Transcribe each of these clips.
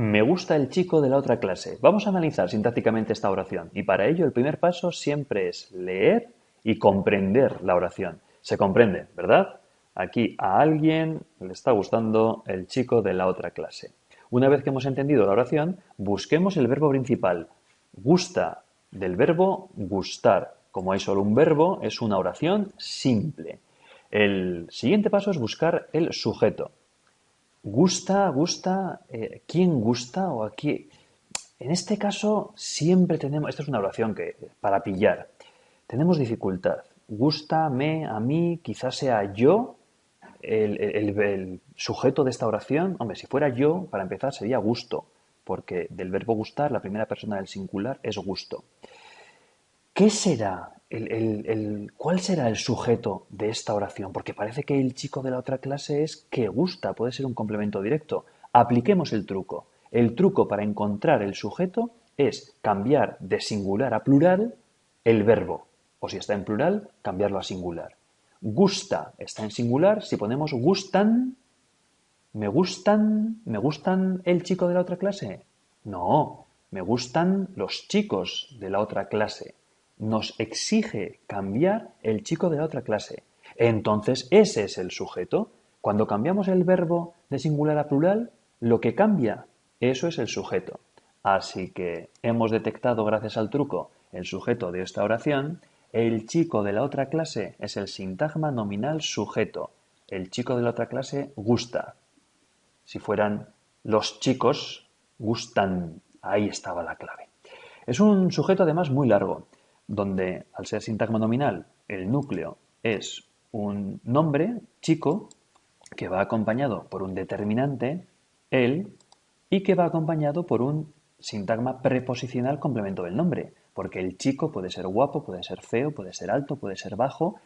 Me gusta el chico de la otra clase. Vamos a analizar sintácticamente esta oración y para ello el primer paso siempre es leer y comprender la oración. Se comprende, ¿verdad? Aquí a alguien le está gustando el chico de la otra clase. Una vez que hemos entendido la oración, busquemos el verbo principal. Gusta del verbo gustar. Como hay solo un verbo, es una oración simple. El siguiente paso es buscar el sujeto. Gusta, gusta, eh, ¿quién gusta o aquí? En este caso siempre tenemos, esta es una oración que para pillar, tenemos dificultad. Gusta, me, a mí, quizás sea yo el, sujeto de esta oración, hombre, si fuera yo, para empezar, sería gusto, porque del verbo gustar, la primera persona del singular es gusto. ¿Qué será? El, ¿Cuál será el sujeto de esta oración? Porque parece que el chico de la otra clase es que gusta, puede ser un complemento directo. Apliquemos el truco. El truco para encontrar el sujeto es cambiar de singular a plural el verbo. O si está en plural, cambiarlo a singular. Gusta está en singular. Si ponemos gustan, ¿me gustan? ¿Me gustan el chico de la otra clase? No, me gustan los chicos de la otra clase. Nos exige cambiar el chico de la otra clase. Entonces ese es el sujeto. Cuando cambiamos el verbo de singular a plural, lo que cambia, eso es el sujeto. Así que hemos detectado, gracias al truco, el sujeto de esta oración el chico de la otra clase es el sintagma nominal sujeto. El chico de la otra clase gusta. Si fueran los chicos, gustan. Ahí estaba la clave. Es un sujeto además muy largo, donde al ser sintagma nominal, el núcleo es un nombre, chico, que va acompañado por un determinante, el, y que va acompañado por un sintagma preposicional complemento del nombre porque el chico puede ser guapo, puede ser feo, puede ser alto, puede ser bajo.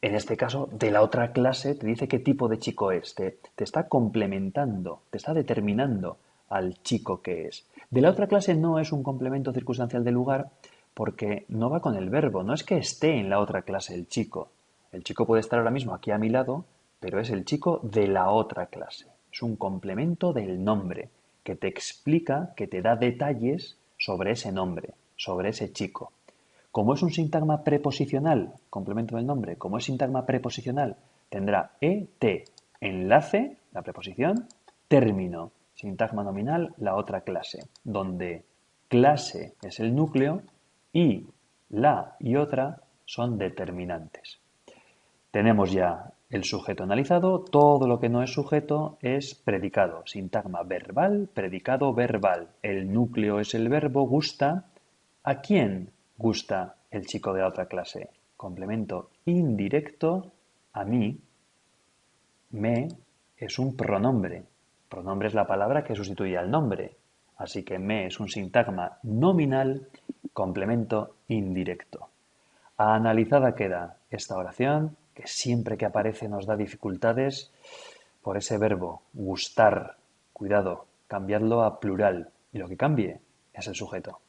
En este caso, de la otra clase te dice qué tipo de chico es, te, te está complementando, te está determinando al chico que es. De la otra clase no es un complemento circunstancial del lugar porque no va con el verbo, no es que esté en la otra clase el chico. El chico puede estar ahora mismo aquí a mi lado, pero es el chico de la otra clase. Es un complemento del nombre que te explica, que te da detalles sobre ese nombre sobre ese chico. Como es un sintagma preposicional, complemento del nombre, como es sintagma preposicional, tendrá ET, enlace, la preposición, término, sintagma nominal, la otra clase, donde clase es el núcleo y la y otra son determinantes. Tenemos ya el sujeto analizado, todo lo que no es sujeto es predicado, sintagma verbal, predicado verbal. El núcleo es el verbo gusta, ¿A quién gusta el chico de la otra clase? Complemento indirecto a mí. Me es un pronombre. Pronombre es la palabra que sustituye al nombre. Así que me es un sintagma nominal, complemento indirecto. Analizada queda esta oración, que siempre que aparece nos da dificultades por ese verbo gustar. Cuidado, cambiarlo a plural. Y lo que cambie es el sujeto.